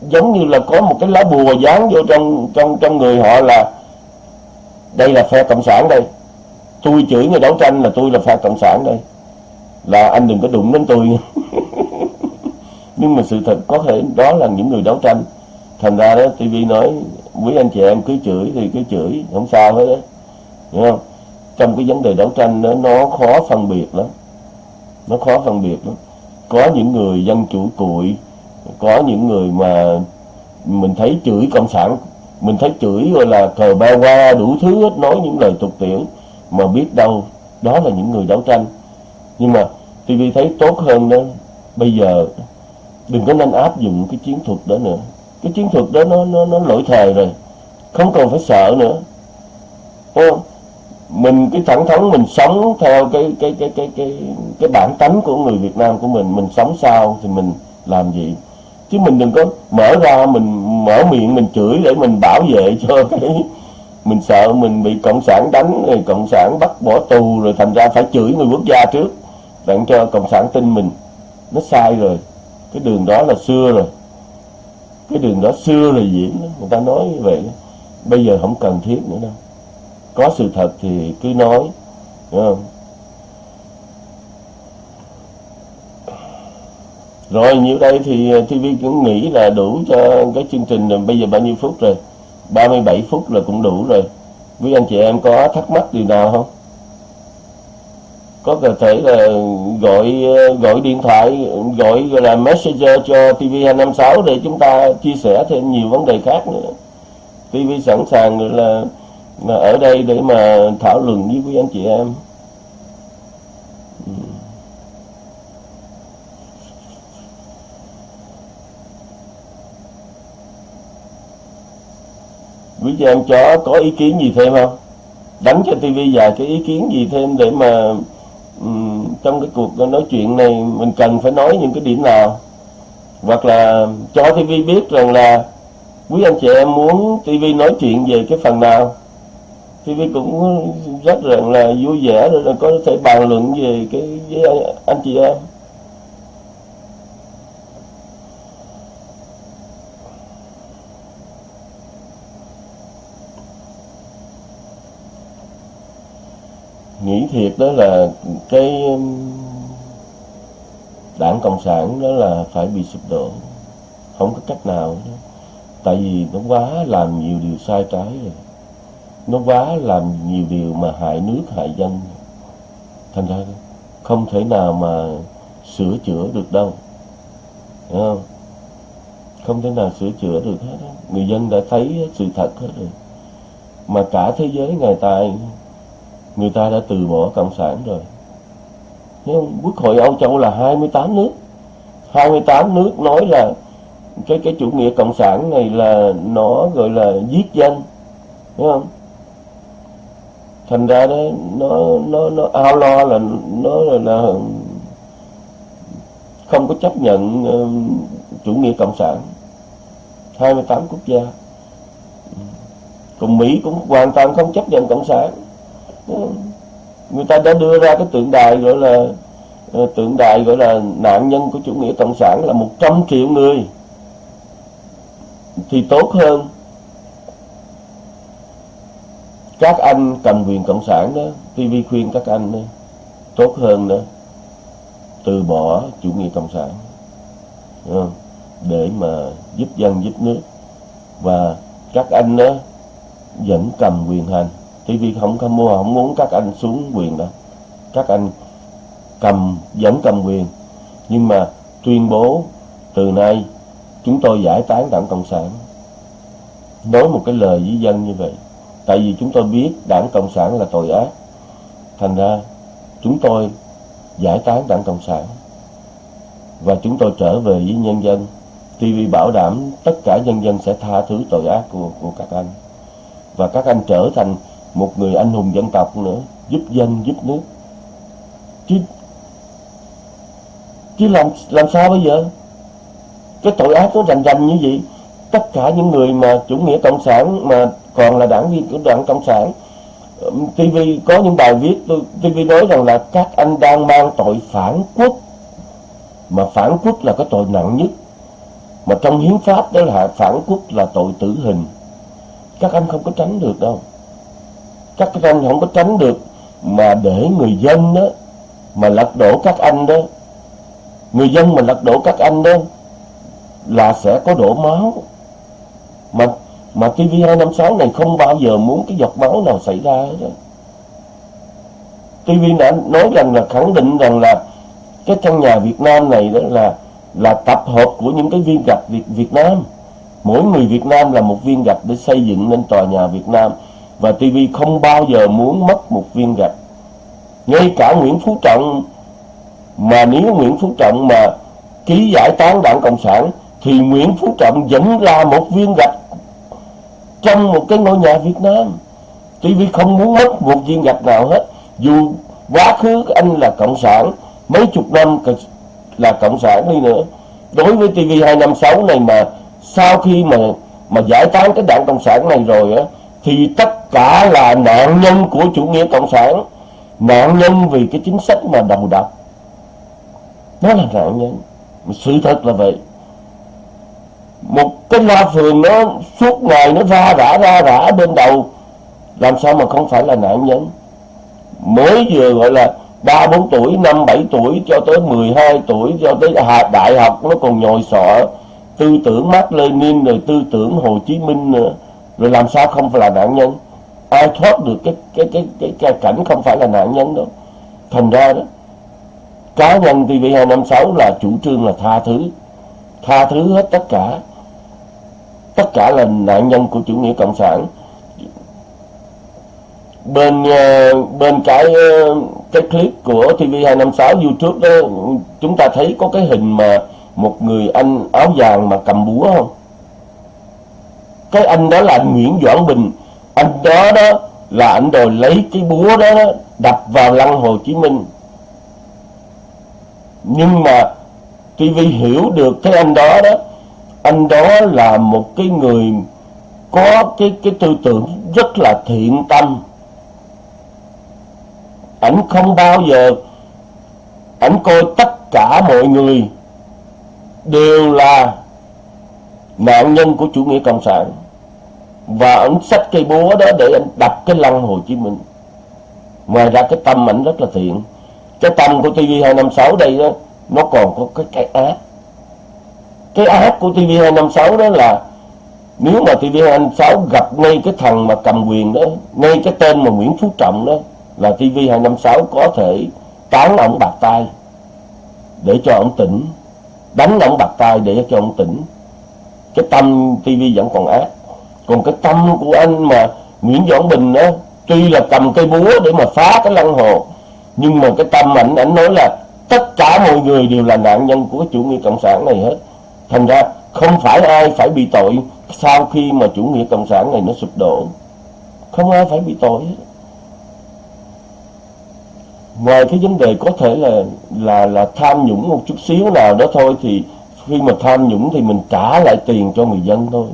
giống như là có một cái lá bùa dán vô trong trong trong người họ là đây là phe cộng sản đây tôi chửi người đấu tranh là tôi là phe cộng sản đây. Là anh đừng có đụng đến tôi. Nhưng mà sự thật có thể đó là những người đấu tranh. Thành ra đó TV nói, quý anh chị em cứ chửi thì cứ chửi, không sao hết đó hiểu không? Trong cái vấn đề đấu tranh đó, nó khó phân biệt lắm. Nó khó phân biệt lắm. Có những người dân chủ cụi, có những người mà mình thấy chửi cộng sản, mình thấy chửi gọi là cờ ba qua đủ thứ hết, nói những lời tục tiểu mà biết đâu đó là những người đấu tranh. Nhưng mà TV thấy tốt hơn đó, bây giờ đừng có nên áp dụng cái chiến thuật đó nữa. Cái chiến thuật đó nó nó nó lỗi thời rồi, không còn phải sợ nữa. Không? mình cái thẳng thắn, mình sống theo cái cái cái cái cái cái bản tánh của người Việt Nam của mình mình sống sao thì mình làm gì? Chứ mình đừng có mở ra, mình mở miệng, mình chửi để mình bảo vệ cho cái mình sợ mình bị cộng sản đánh, rồi cộng sản bắt bỏ tù, rồi thành ra phải chửi người quốc gia trước. Đặng cho cộng sản tin mình, nó sai rồi. Cái đường đó là xưa rồi. Cái đường đó xưa rồi diễn người ta nói như vậy bây giờ không cần thiết nữa đâu. Có sự thật thì cứ nói, đúng không? Rồi nhiêu đây thì ờ, TV cũng nghĩ là đủ cho cái chương trình rồi. bây giờ bao nhiêu phút rồi? 37 phút là cũng đủ rồi. Quý anh chị em có thắc mắc gì nào không? Có thể là gọi gọi điện thoại, gọi là messenger cho TV256 để chúng ta chia sẻ thêm nhiều vấn đề khác nữa. TV sẵn sàng là là ở đây để mà thảo luận với quý anh chị em. Quý chị em chó có ý kiến gì thêm không? Đánh cho tivi vài cái ý kiến gì thêm để mà um, trong cái cuộc nói chuyện này mình cần phải nói những cái điểm nào? Hoặc là cho tivi biết rằng là quý anh chị em muốn tivi nói chuyện về cái phần nào? tivi cũng rất rằng là vui vẻ rồi là có thể bàn luận về cái với anh chị em. Nghĩ thiệt đó là cái um, đảng cộng sản đó là phải bị sụp đổ. Không có cách nào đó. tại vì nó quá làm nhiều điều sai trái rồi. Nó quá làm nhiều điều mà hại nước, hại dân. Thành ra không thể nào mà sửa chữa được đâu. Đấy không? Không thể nào sửa chữa được hết đó. người dân đã thấy sự thật hết rồi. Mà cả thế giới ngày tài người ta đã từ bỏ cộng sản rồi. Nhưng quốc hội Âu Châu là 28 nước. 28 nước nói là cái cái chủ nghĩa cộng sản này là nó gọi là giết dân đúng không? Thành ra đó nó nó nó ao lo là nó là, là không có chấp nhận uh, chủ nghĩa cộng sản. 28 quốc gia. Còn Mỹ cũng hoàn toàn không chấp nhận cộng sản người ta đã đưa ra cái tượng đài gọi là ờ, tượng đài gọi là nạn nhân của chủ nghĩa cộng sản là 100 triệu người. Thì tốt hơn các anh cầm quyền cộng sản đó TV khuyên các anh đó, tốt hơn đó từ bỏ chủ nghĩa cộng sản ờ, để mà giúp dân giúp nước. Và các anh đó vẫn cầm quyền hành. TV không có mua không muốn các anh xuống quyền đó. Các anh cầm vẫn cầm quyền. Nhưng mà tuyên bố từ nay chúng tôi giải tán đảng cộng sản. Nói một cái lời với dân như vậy tại vì chúng tôi biết đảng cộng sản là tội ác. Thành ra chúng tôi giải tán đảng cộng sản. Và chúng tôi trở về với nhân dân. TV bảo đảm tất cả nhân dân sẽ tha thứ tội ác của, của các anh. Và các anh trở thành một người anh hùng dân tộc nữa, giúp dân, giúp nước. Chứ chứ làm làm sao bây giờ? Cái tội ác nó rành rành như vậy, tất cả những người mà chủ nghĩa cộng sản mà còn là đảng viên của đảng cộng sản TV có những bài viết, tôi TV nói rằng là các anh đang mang tội phản quốc. Mà phản quốc là cái tội nặng nhất. Mà trong hiến pháp đó là phản quốc là tội tử hình. Các anh không có tránh được đâu các anh không có tránh được mà để người dân đó mà lật đổ các anh đó. Người dân mà lật đổ các anh đó là sẽ có đổ máu. Mà mà TV256 này không bao giờ muốn cái giọt máu nào xảy ra hết đó. TV đã nói rằng là, khẳng định rằng là cái căn nhà Việt Nam này đó là là tập hợp của những cái viên gạch Việt Việt Nam. Mỗi người Việt Nam là một viên gạch để xây dựng nên tòa nhà Việt Nam và TV không bao giờ muốn mất một viên gạch. Ngay cả Nguyễn Phú Trọng, mà nếu Nguyễn Phú Trọng mà ký giải tán đảng Cộng sản, thì Nguyễn Phú Trọng vẫn là một viên gạch trong một cái ngôi nhà Việt Nam. TV không muốn mất một viên gạch nào hết. Dù quá khứ anh là cộng sản, mấy chục năm là cộng sản đi nữa. Đối với TV 256 này mà sau khi mà mà giải tán cái đảng cộng sản này rồi á thì tất cả là nạn nhân của chủ nghĩa cộng sản, nạn nhân vì cái chính sách mà đầu độc nó là nạn nhân. Sự thật là vậy. Một cái loa phường nó suốt ngày nó ra, rã ra, rã bên đầu, làm sao mà không phải là nạn nhân? Mới vừa gọi là ba, bốn tuổi, năm, bảy tuổi cho tới 12 tuổi, cho tới đại học, nó còn nhồi sọ tư tưởng Mark Lenin rồi tư tưởng Hồ Chí Minh nữa rồi làm sao không phải là nạn nhân? Ai thoát được cái cái cái cái, cái cảnh không phải là nạn nhân đâu? Thành ra đó cá nhân TV256 là chủ trương là tha thứ. Tha thứ hết tất cả. Tất cả là nạn nhân của chủ nghĩa cộng sản. Bên ờ, bên cái ờ, cái clip của TV256 YouTube đó chúng ta thấy có cái hình mà một người anh áo vàng mà cầm búa không? Cái anh đó là anh Nguyễn Doãn Bình. Anh đó đó là anh đòi lấy cái búa đó, đó đập vào lăng Hồ Chí Minh. Nhưng mà TV hiểu được cái anh đó đó anh đó là một cái người có cái cái tư tưởng rất là thiện tâm. Ảnh không bao giờ ảnh coi tất cả mọi người đều là nạn nhân của chủ nghĩa cộng sản và ảnh xách cây búa đó để anh đập cái lăng Hồ Chí Minh. Ngoài ra cái tâm ảnh rất là thiện. Cái tâm của TV256 đây đó, nó còn có cái cái ác. Cái ác của TV256 đó là nếu mà TV256 gặp ngay cái thằng mà cầm quyền đó, ngay cái tên mà Nguyễn Phú Trọng đó, là TV256 có thể tán ông bạc tay để cho ông tỉnh. Đánh ông bạc tay để cho ông tỉnh. Cái tâm TV vẫn còn ác còn cái tâm của anh mà Nguyễn Doãn Bình đó tuy là cầm cây búa để mà phá cái lăng hồ, nhưng mà cái tâm ảnh ảnh nói là tất cả mọi người đều là nạn nhân của cái chủ nghĩa cộng sản này hết. Thành ra không phải ai phải bị tội sau khi mà chủ nghĩa cộng sản này nó sụp đổ. Không ai phải bị tội hết. Ngoài cái vấn đề có thể là là là tham nhũng một chút xíu nào đó thôi, thì khi mà tham nhũng thì mình trả lại tiền cho người dân thôi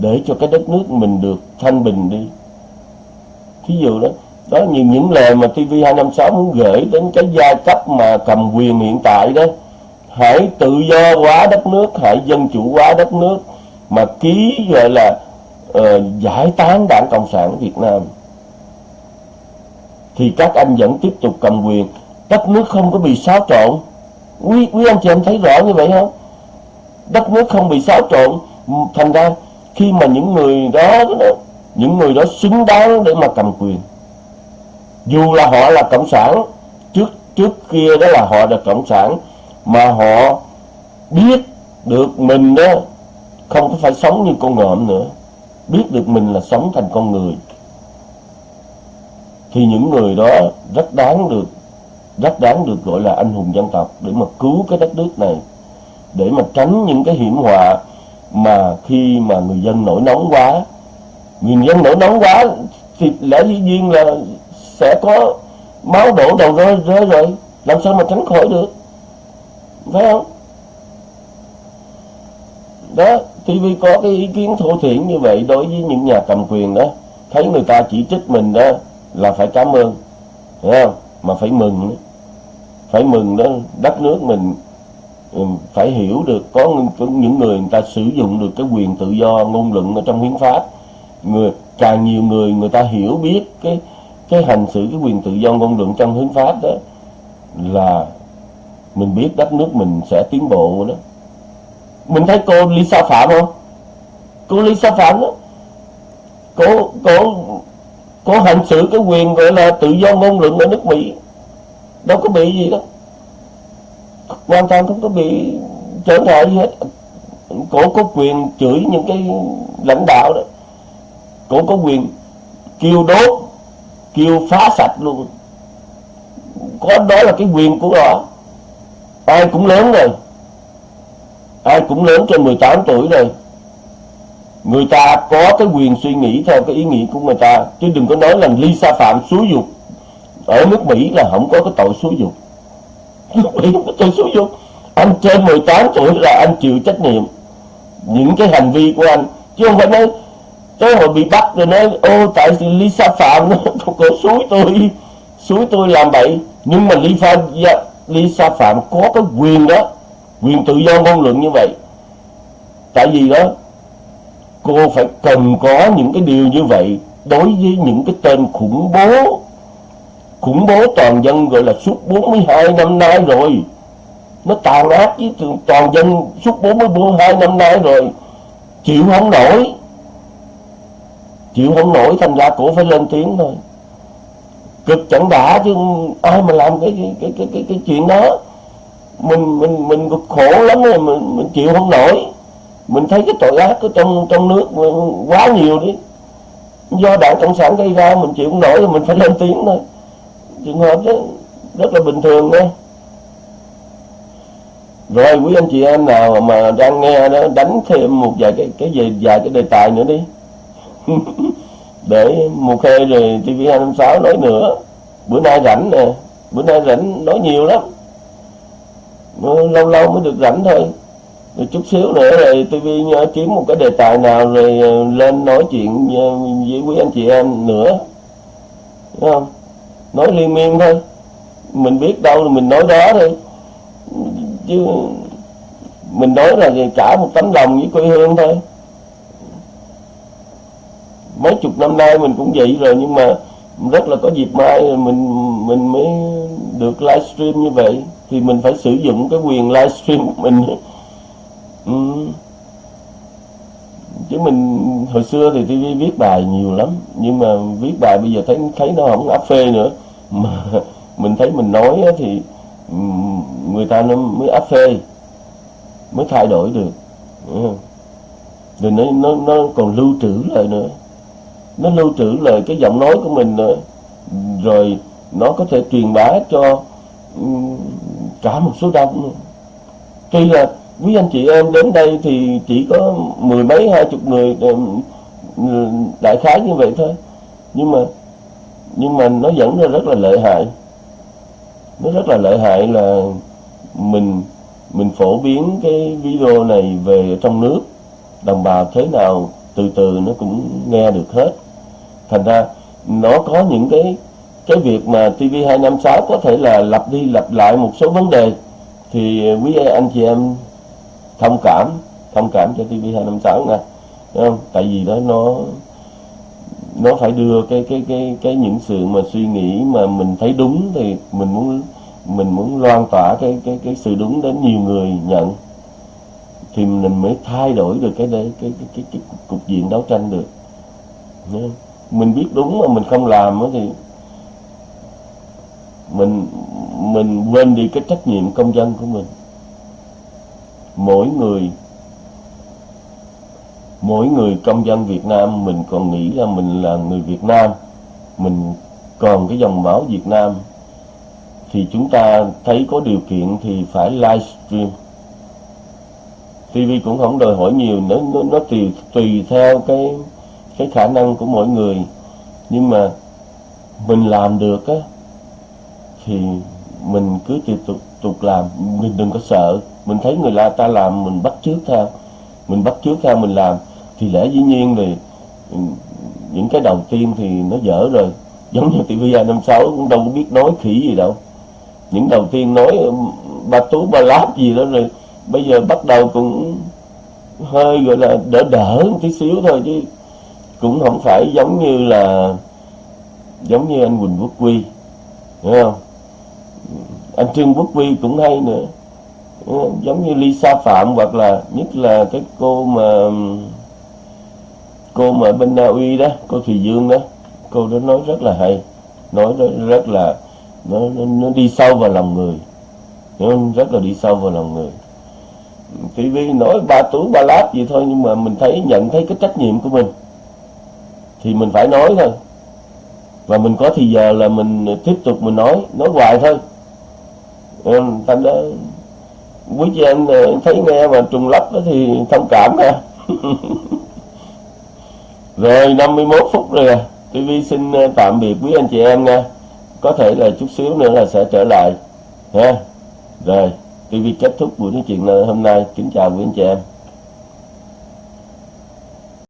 để cho cái đất nước mình được thanh bình đi. Thí dụ đó đó những những lời mà TV256 muốn gửi đến cái giai cấp mà cầm quyền hiện tại đó. Hãy tự do hóa đất nước hãy dân chủ hóa đất nước mà ký gọi là uh, giải tán đảng cộng sản việt nam. Thì các anh vẫn tiếp tục cầm quyền. Đất nước không có bị xáo trộn. Quý quý anh chị em thấy rõ như vậy không? Đất nước không bị xáo trộn. Thành ra khi mà những người đó, những người đó xứng đáng để mà cầm quyền. Dù là họ là cộng sản trước trước kia đó là họ là cộng sản mà họ biết được mình đó không có phải sống như con ngợm nữa. Biết được mình là sống thành con người. Thì những người đó rất đáng được rất đáng được gọi là anh hùng dân tộc để mà cứu cái đất nước này để mà tránh những cái hiểm họa mà khi mà người dân nổi nóng quá người dân nổi nóng quá, thì lẽ dĩ nhiên là sẽ có máu đổ đầu rơi rơi rồi, làm sao mà tránh khỏi được? Phải không? Đó TV có cái ý kiến thô thiển như vậy đối với những nhà cầm quyền đó. Thấy người ta chỉ trích mình đó là phải cảm ơn hiểu không? Mà phải mừng phải mừng đó, đất nước mình phải hiểu được có những người người ta sử dụng được cái quyền tự do, ngôn luận ở trong hiến pháp. Người, càng nhiều người người ta hiểu biết cái cái hành xử, cái quyền tự do, ngôn luận trong hiến pháp đó, là mình biết đất nước mình sẽ tiến bộ đó. Mình thấy cô Lisa Phạm không? Cô Lisa Phạm đó, cô cô cô hành xử cái quyền gọi là tự do, ngôn luận ở nước Mỹ. Đâu có bị gì đâu hoàn toàn không có bị trở ngại gì hết. Cổ có quyền chửi những cái lãnh đạo đó. Cổ có quyền kêu đốt kêu phá sạch luôn. Có đó là cái quyền của họ. Ai cũng lớn rồi. Ai cũng lớn trên 18 tuổi rồi. Người ta có cái quyền suy nghĩ theo cái ý nghĩ của người ta. Chứ đừng có nói là ly sa Phạm xúi dục. Ở nước Mỹ là không có cái tội xúi dục lúc ấy không tôi xúi dục anh trên 18 tuổi là anh chịu trách nhiệm những cái hành vi của anh chứ không phải nói tới hồi bị bắt rồi nói ô tại vì Lisa Phạm nó có suối tôi suối tôi làm vậy nhưng mà Lisa Lisa Phạm có cái quyền đó quyền tự do ngôn luận như vậy tại vì đó cô phải cần có những cái điều như vậy đối với những cái tên khủng bố khủng bố toàn dân gọi là suốt 42 năm nay rồi. Nó tàn ác với toàn dân suốt 42 năm nay rồi. Chịu không nổi. Chịu không nổi thành ra cổ phải lên tiếng thôi. Cực chẳng đã chứ ai mà làm cái cái cái cái cái, cái chuyện đó. Mình mình mình cực khổ lắm rồi mình mình chịu không nổi. Mình thấy cái tội ác ở trong trong nước quá nhiều đi. Do đảng cộng sản gây ra mình chịu không nổi thì mình phải lên tiếng thôi trường hợp đó, rất là bình thường thôi. Rồi quý anh chị em nào mà đang nghe đó, đánh thêm một vài cái cái gì, vài cái đề tài nữa đi. Để một khê rồi TV 256 nói nữa. Bữa nay rảnh nè, bữa nay rảnh nói nhiều lắm. Lâu lâu mới được rảnh thôi. Rồi chút xíu nữa rồi TV kiếm một cái đề tài nào rồi ờ, lên nói chuyện ờ, với quý anh chị em nữa. Đúng không? Nói liên miên thôi. Mình biết đâu thì mình nói đó thôi. Chứ mình nói là cả một tấm lòng với quê hương thôi. Mấy chục năm nay mình cũng vậy rồi, nhưng mà rất là có dịp mai mình mình mới được livestream như vậy. Thì mình phải sử dụng cái quyền livestream của mình. Ừ chứ mình hồi xưa thì TV viết bài nhiều lắm, nhưng mà viết bài bây giờ thấy thấy nó không áp phê nữa. Mà mình thấy mình nói thì người ta nó mới áp phê, mới thay đổi được. Rồi nó nó nó còn lưu trữ lại nữa. Nó lưu trữ lời cái giọng nói của mình nữa. Rồi nó có thể truyền bá cho cả một số đông tuy là quý anh chị em đến đây thì chỉ có mười mấy, hai chục người đại khái như vậy thôi. Nhưng mà nhưng mà nó vẫn là rất là lợi hại. Nó rất là lợi hại là mình mình phổ biến cái video này về trong nước. Đồng bào thế nào, từ từ nó cũng nghe được hết. Thành ra, nó có những cái cái việc mà TV256 có thể là lặp đi lặp lại một số vấn đề. Thì, quý anh chị em thông cảm thông cảm cho TV 256 nè, Đúng không? Tại vì đó nó nó phải đưa cái cái cái cái những sự mà suy nghĩ mà mình thấy đúng thì mình muốn mình muốn loan tỏa cái cái cái sự đúng đến nhiều người nhận. Thì mình mới thay đổi được cái cái cái cái, cái, cái cục diện đấu tranh được. Mình biết đúng mà mình không làm thì mình mình quên đi cái trách nhiệm công dân của mình mỗi người mỗi người công dân Việt Nam mình còn nghĩ là mình là người Việt Nam mình còn cái dòng máu Việt Nam thì chúng ta thấy có điều kiện thì phải livestream. TV cũng không đòi hỏi nhiều nó nó, nó tùy tùy theo cái cái khả năng của mỗi người. Nhưng mà mình làm được á thì mình cứ tiếp tục tục làm. Mình đừng có sợ mình thấy người ta làm, mình bắt chước theo. Mình bắt chước theo, mình làm. Thì lẽ dĩ nhiên thì những cái đầu tiên thì nó dở rồi. Giống như TV năm sáu cũng đâu có biết nói khỉ gì đâu. Những đầu tiên nói ba tú, ba láp gì đó rồi, bây giờ bắt đầu cũng hơi gọi là đỡ đỡ một tí xíu thôi chứ cũng không phải giống như là, giống như anh Quỳnh Quốc Quy hiểu không? Anh Trương Quốc Quy cũng hay nữa giống như Lisa Phạm hoặc là nhất là cái cô mà cô mà bên Na Uy đó cô Thùy Dương đó. Cô đó nói rất là hay nói rất, là nó, nó, nó đi sâu vào lòng người. Nó rất là đi sâu vào lòng người. TV nói ba tú ba lát gì thôi nhưng mà mình thấy nhận thấy cái trách nhiệm của mình. Thì mình phải nói thôi. Và mình có thì giờ là mình tiếp tục mình nói nói hoài thôi. Thành đó quý chị em thấy nghe mà trùng lắp đó thì thông cảm nha rồi 51 phút rồi à. TV xin ờ, tạm biệt quý anh chị em nha. Có thể là chút xíu nữa là sẽ trở lại, ha. Rồi TV kết thúc buổi nói chuyện ờ, hôm nay. Kính chào quý anh chị em.